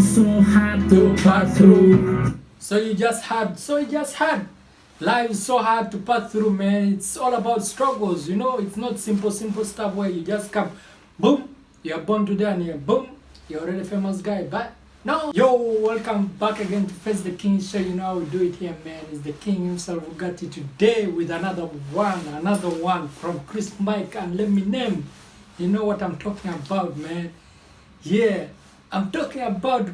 so hard to pass through. So you just had, so you just had. Life is so hard to pass through, man. It's all about struggles, you know. It's not simple, simple stuff where you just come, boom, you're born today and you're boom, you're already famous guy. But no, yo, welcome back again to Face the King Show. You know how we do it here, man. It's the King himself who got you today with another one, another one from Chris Mike and Leminem. You know what I'm talking about, man. Yeah, I'm talking about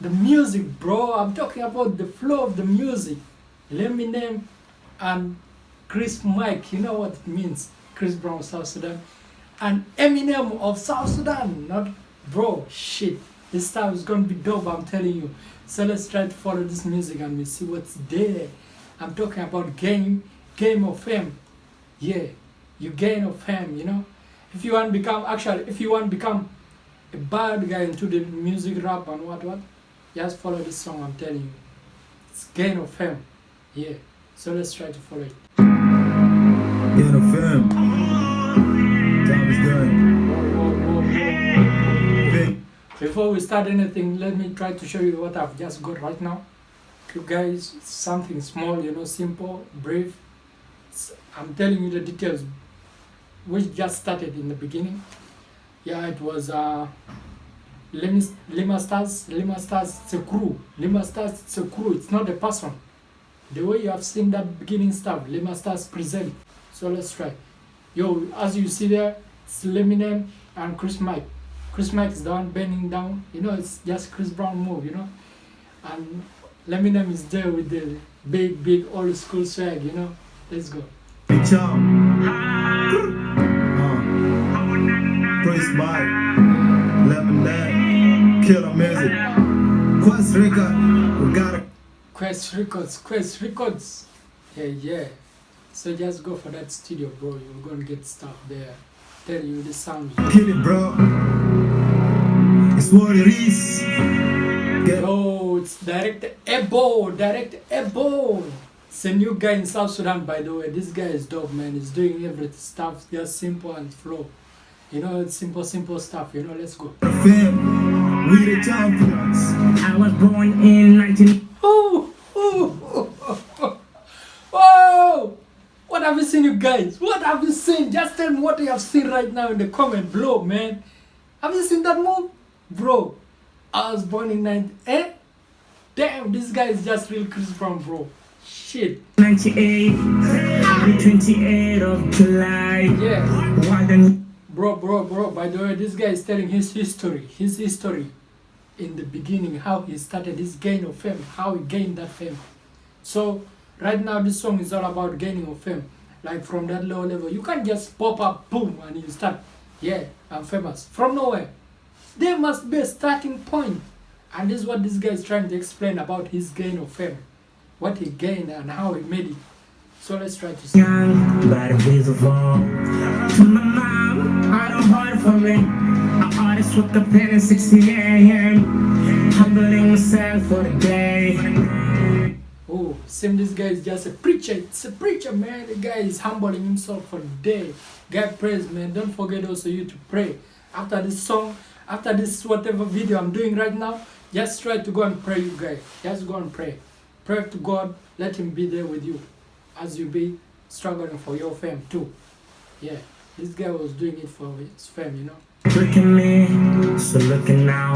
the music, bro. I'm talking about the flow of the music. Leminem and Chris Mike. You know what it means. Chris Brown, South Sudan. And Eminem of South Sudan. Not, bro, shit. This time is to be dope, I'm telling you. So let's try to follow this music and we see what's there. I'm talking about game, game of fame. Yeah, you gain of fame, you know. If you want to become, actually, if you want to become a bad guy into the music rap and what what? Just follow this song i'm telling you. It's gain of fame. Yeah. So let's try to follow it. Gain of fame. Time is done. Before we start anything let me try to show you what i've just got right now. You guys something small you know simple brief. I'm telling you the details which just started in the beginning yeah it was uh Lima, Lima Stars, Lima Stars, it's a crew. Lima Stars, it's a crew, it's not a person. The way you have seen that beginning stuff, Lima Stars present. So let's try. Yo, as you see there, it's Leminem and Chris Mike. Chris Mike is down, bending down, you know, it's just Chris Brown move, you know. And Leminem is there with the big, big old school swag, you know. Let's go. Big Chum. Mike. Lemon Killer music. Quest Records, We got it. Quest Records, Quest Records. Yeah, yeah. So just go for that studio, bro. You're gonna get stuff there. Tell you the sound. Kill it, bro. It's what it is. Get Oh, it's Director Ebo, Director Ebo. It's a new guy in South Sudan, by the way. This guy is dope, man. He's doing everything stuff just simple and flow. You know, it's simple, simple stuff. You know, let's go. the. We the champions. I was born in 19. Oh, oh, oh, oh, oh. What have you seen, you guys? What have you seen? Just tell me what you have seen right now in the comment below, man. Have you seen that move? Bro, I was born in 90. Eh? Damn, this guy is just real Chris Brown, bro. Shit. 98, the 28th of July. Yeah. Why the Bro, bro, bro, by the way, this guy is telling his history, his history in the beginning, how he started his gain of fame, how he gained that fame. So, right now, this song is all about gaining of fame. Like from that low level, you can't just pop up, boom, and you start, yeah, I'm famous. From nowhere. There must be a starting point. And this is what this guy is trying to explain about his gain of fame. What he gained and how he made it. So let's try to young, but beautiful. To my mom, I don't hard for me. I always woke up in at 6 a.m. Humbling myself for the day. Oh, same this guy is just a preacher. It's a preacher, man. The guy is humbling himself for the day. God praise, man. Don't forget also you to pray. After this song, after this whatever video I'm doing right now, just try to go and pray, you guys. Just go and pray. Pray to God. Let Him be there with you as you be struggling for your fame too. Yeah, this guy was doing it for his fame, you know. Look at me, so looking now.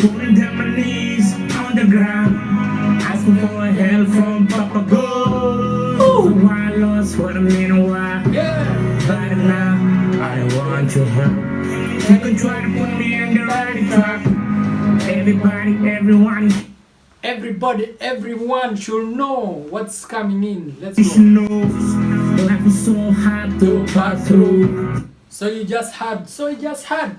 Pulling down my knees on the ground. Asking for help from Papa God. So I lost what I mean, why? Yeah. But now I want your help. You can try to put me on the right track. Everybody, everyone, Everybody, everyone should know what's coming in. Let's go. should know. Life is so hard to pass through. So you just had, so you just had.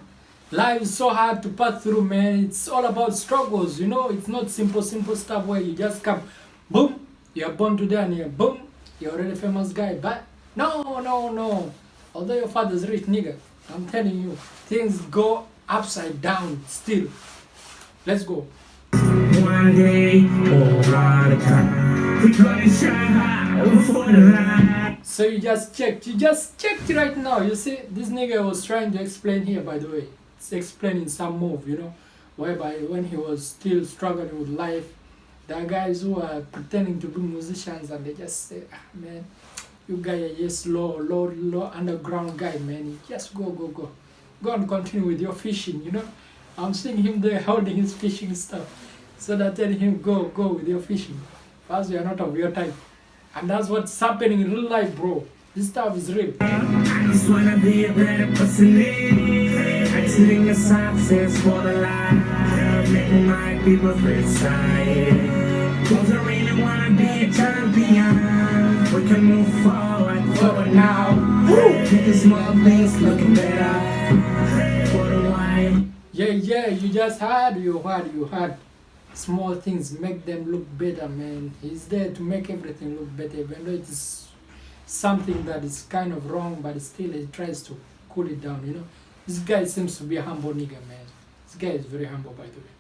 Life is so hard to pass through, man. It's all about struggles, you know. It's not simple, simple stuff where you just come, boom, you're born today and you're boom, you're already a famous guy. But no, no, no. Although your father's rich, nigga, I'm telling you, things go upside down still. Let's go. One day, or one time, we gonna shine high before the light. So you just checked, you just checked right now. You see, this nigga was trying to explain here, by the way. It's explaining some move, you know. whereby when he was still struggling with life, there are guys who are pretending to be musicians and they just say, ah, man, you guy are just low, low, low underground guy, man. You just go, go, go. Go and continue with your fishing, you know. I'm seeing him there holding his fishing stuff. So that telling him, go, go with your fishing. First, you are not of your type. And that's what's happening in real life, bro. This stuff is real. I just wanna be a better person. Exiting the success for the life. Making my people feel side. Cause I really wanna be a champion. We can move forward, forward now. Make the small things looking better. For the while. Yeah, yeah, you just had, you had, you had. Small things make them look better, man. He's there to make everything look better, even though it is something that is kind of wrong, but still he tries to cool it down, you know. This guy seems to be a humble nigga, man. This guy is very humble, by the way.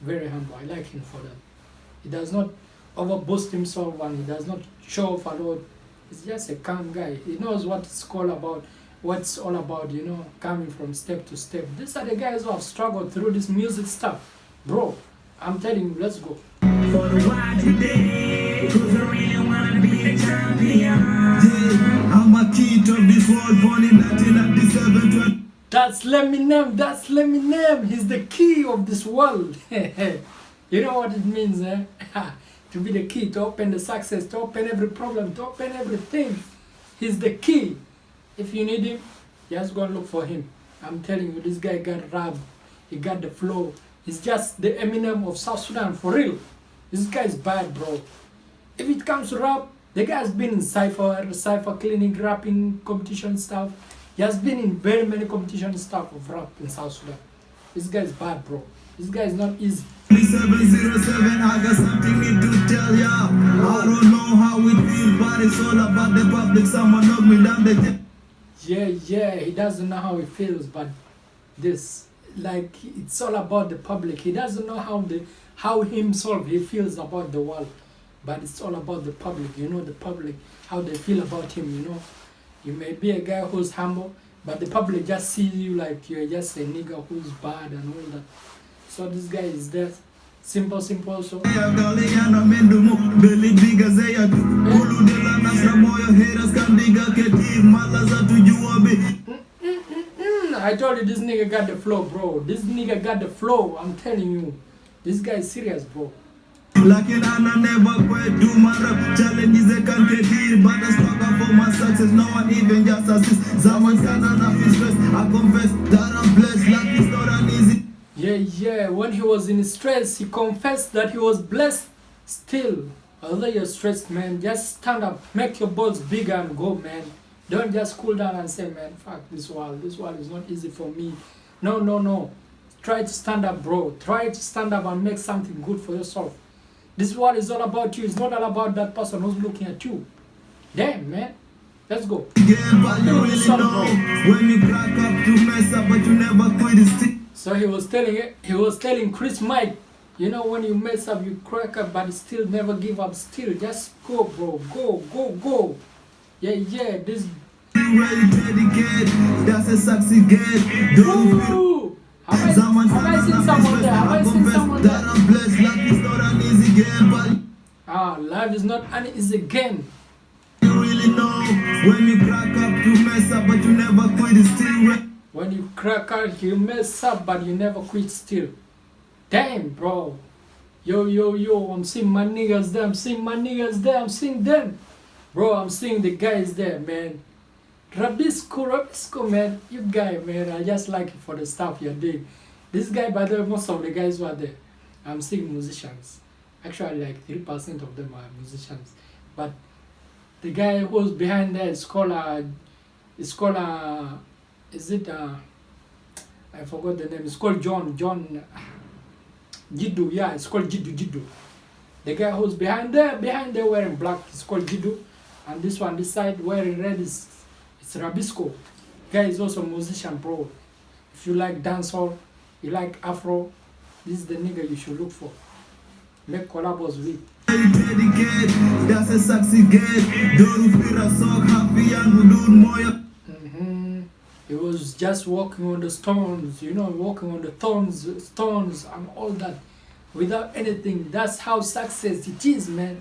Very humble. I like him for that. He does not overboost himself and he does not show off a lot. He's just a calm guy. He knows what it's all about, what's all about, you know, coming from step to step. These are the guys who have struggled through this music stuff. Bro, I'm telling you, let's go. For the why today. Cause I really wanna be a champion. Yeah, I'm a kid of this world, born in 1997. That's Leminem, that's Leminem. He's the key of this world. you know what it means, eh? to be the key, to open the success, to open every problem, to open everything. He's the key. If you need him, just go and look for him. I'm telling you, this guy got rap. He got the flow. He's just the Eminem of South Sudan, for real. This guy is bad, bro. If it comes to rap, the guy has been in cypher, cypher cleaning, rapping competition stuff. He has been in very many competition stuff of rap in South Sudan. This guy is bad, bro. This guy is not easy. 2707, I got something need to tell ya. I don't know how it feels, but it's all about the public. Someone knock me down the Yeah, yeah, he doesn't know how he feels, but this, like, it's all about the public. He doesn't know how the how himself he feels about the world, but it's all about the public. You know, the public how they feel about him. You know, you may be a guy who's humble, but the public just see you like you're just a nigga who's bad and all that. So this guy is there, simple, simple. So. Galiana mendumu beli diga zeya tu. Ulu de la nasra moyo haters kan diga ketif malaza tujua be I told you this nigga got the flow, bro. This nigga got the flow. I'm telling you, this guy is serious, bro. Lakin ana never quit. Do my rap. Challenges they can ketir But I struggle for my success. No one even just assist Zaman sana na stress I confess that I'm blessed Yeah, yeah. When he was in stress, he confessed that he was blessed. Still, although you're stressed, man, just stand up, make your balls bigger and go, man. Don't just cool down and say, man, fuck this world. This world is not easy for me. No, no, no. Try to stand up, bro. Try to stand up and make something good for yourself. This world is all about you. It's not all about that person who's looking at you. Damn, man. Let's go. Yeah, but you really know When you crack up to mess up But you never quit So he was telling he was telling Chris Mike, you know when you mess up, you crack up, but still never give up. Still, just go, bro, go, go, go. Yeah, yeah. This. Ooh, have I, have I seen someone there? Have I seen someone there? Ah, life is not an easy game. you really know When you crack up to mess up But you never quit it's still When you crack out, you mess up, but you never quit. Still, damn, bro. Yo, yo, yo. I'm seeing my niggas there. I'm seeing my niggas there. I'm seeing them, bro. I'm seeing the guys there, man. Rabisco, Rabisco, man. You guy, man. I just like you for the stuff you're doing. This guy, by the way, most of the guys who are there, I'm seeing musicians. Actually, like three percent of them are musicians. But the guy who's behind there is called uh, is called uh, is it uh, I forgot the name. It's called John John Jiddu. Yeah, it's called Jiddu Jiddu. The guy who's behind there, behind there wearing black, is called Jiddu, and this one, this side wearing red is it's Rabisco. Guy is also a musician, bro. If you like dancehall, you like Afro, this is the nigga you should look for. Make collabos with. That's a succeed get Don't feel a sock happy and hudud moyo hmm He was just walking on the stones, you know, walking on the thorns, stones, and all that, without anything. That's how success it is, man.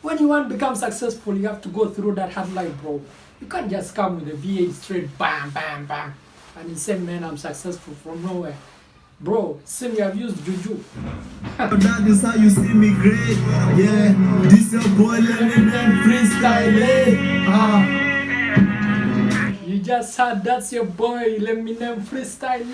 When you want to become successful, you have to go through that hard life, bro. You can't just come with a V8 straight, bam, bam, bam, and you say, man, I'm successful from nowhere. Bro, same you have used juju. That is how you see me great. Yeah, this your boy Lennon and freestyle. Eh? Just heard that's your boy, Leminem freestyle.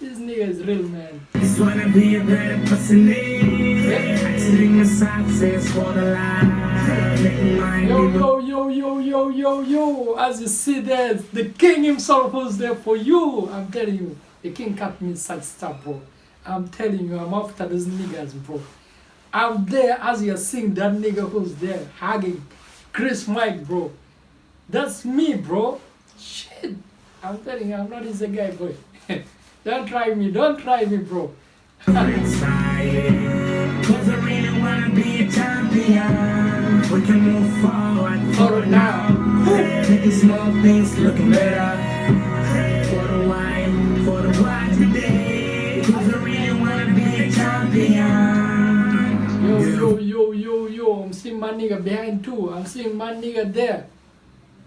This nigga is real, man. Just wanna be a better person. The success for the life. Yo, yo, yo, yo, yo, yo, yo. As you see there, the king himself was there for you. I'm telling you, the king cut me such stuff, bro. I'm telling you, I'm after those niggas, bro. I'm there as you're seeing that nigga who's there hugging Chris Mike, bro. That's me, bro. Shit. I'm telling you, I'm not easy guy, boy. don't try me, don't try me, bro. inside. Cause I really wanna be a champion. We can move forward, forward now. Making small things looking better. For the wine, for the wine today. Cause I really wanna be a champion. Yo, yo, yo, yo, yo, I'm seeing my nigga behind too. I'm seeing my nigga there.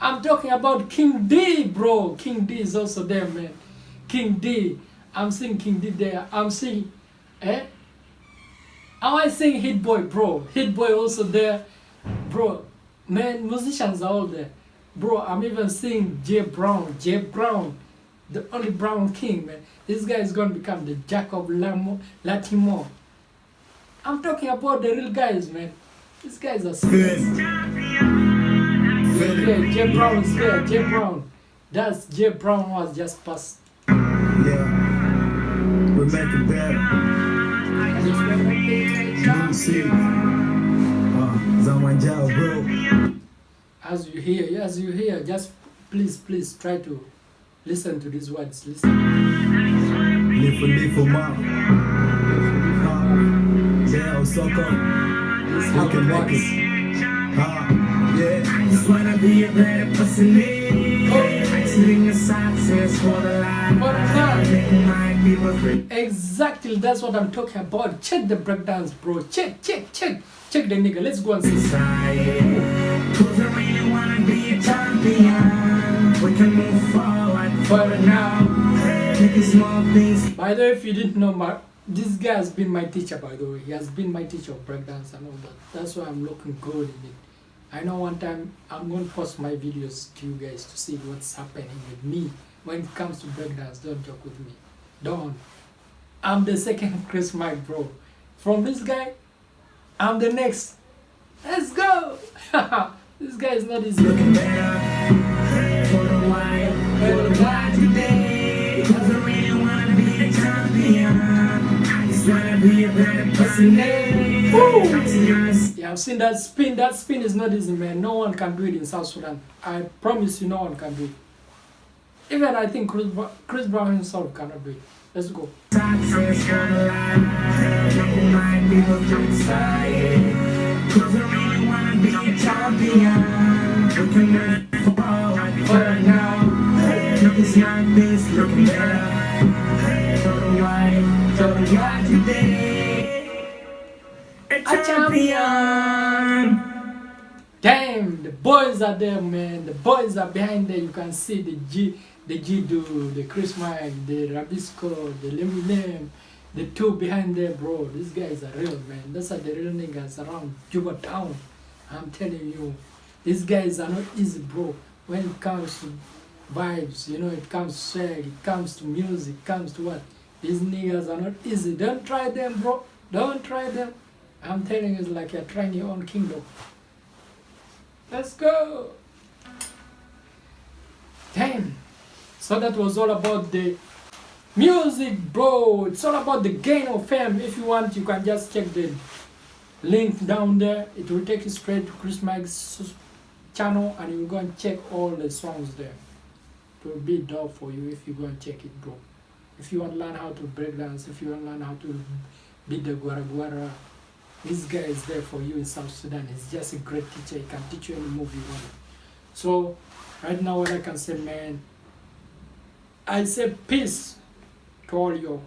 I'm talking about King D, bro. King D is also there, man. King D. I'm seeing King D there. I'm seeing, eh? Am I seeing Hit Boy, bro? Hit Boy also there. Bro, man, musicians are all there. Bro, I'm even seeing Jay Brown. Jay Brown, the only Brown King, man. This guy is gonna become the Jack of Lamo, Latimo. I'm talking about the real guys, man. These guys are serious. Yeah, Jay Brown is there. Jay Brown. That's Jay Brown was just passed. Yeah, we make it better. New city. Uh, Zamanjao, bro. As you hear, as you hear, just please, please try to listen to these words. Listen. Live for live for mom. Uh, yeah, is We can make it. Just wanna be a better person. Exiting the success for the life. For the life. Making my people free. Exactly, that's what I'm talking about. Check the breakdowns, bro. Check, check, check. Check the nigga. Let's go and see. Cause I really wanna be a champion. We can move forward, forward now. Making small things By the way, if you didn't know, my, this guy has been my teacher, by the way. He has been my teacher of breakdance and all that. That's why I'm looking good in it. I know one time I'm going to post my videos to you guys to see what's happening with me when it comes to breakdance. Don't joke with me. Don't. I'm the second Chris Mike, bro. From this guy, I'm the next. Let's go. this guy is not easy. I've seen that spin. That spin is not easy, man. No one can do it in South Sudan. I promise you, no one can do it. Even I think Chris, Bra- Chris Brown himself cannot do it. Let's go. The life. Making my Damn, the boys are there, man. The boys are behind there. You can see the G, the G-Do, the Chris Mike, the Rabisco, the Leminem, the two behind there, bro. These guys are real, man. Those are the real niggas around Juba town. I'm telling you, these guys are not easy, bro. When it comes to vibes, you know, it comes to swag, it comes to music, it comes to what? These niggas are not easy. Don't try them, bro. Don't try them. I'm telling you, it's like you're trying your own kingdom. Let's go. Damn. So that was all about the music, bro. It's all about the gain of fame. If you want, you can just check the link down there. It will take you straight to Chris Mike's channel and you go and check all the songs there. It will be dope for you if you go and check it, bro. If you want to learn how to break dance, if you want to learn how to beat the guara guara, this guy is there for you in South Sudan. He's just a great teacher. He can teach you any move you want. So, right now, what I can say, man, I say peace to all you.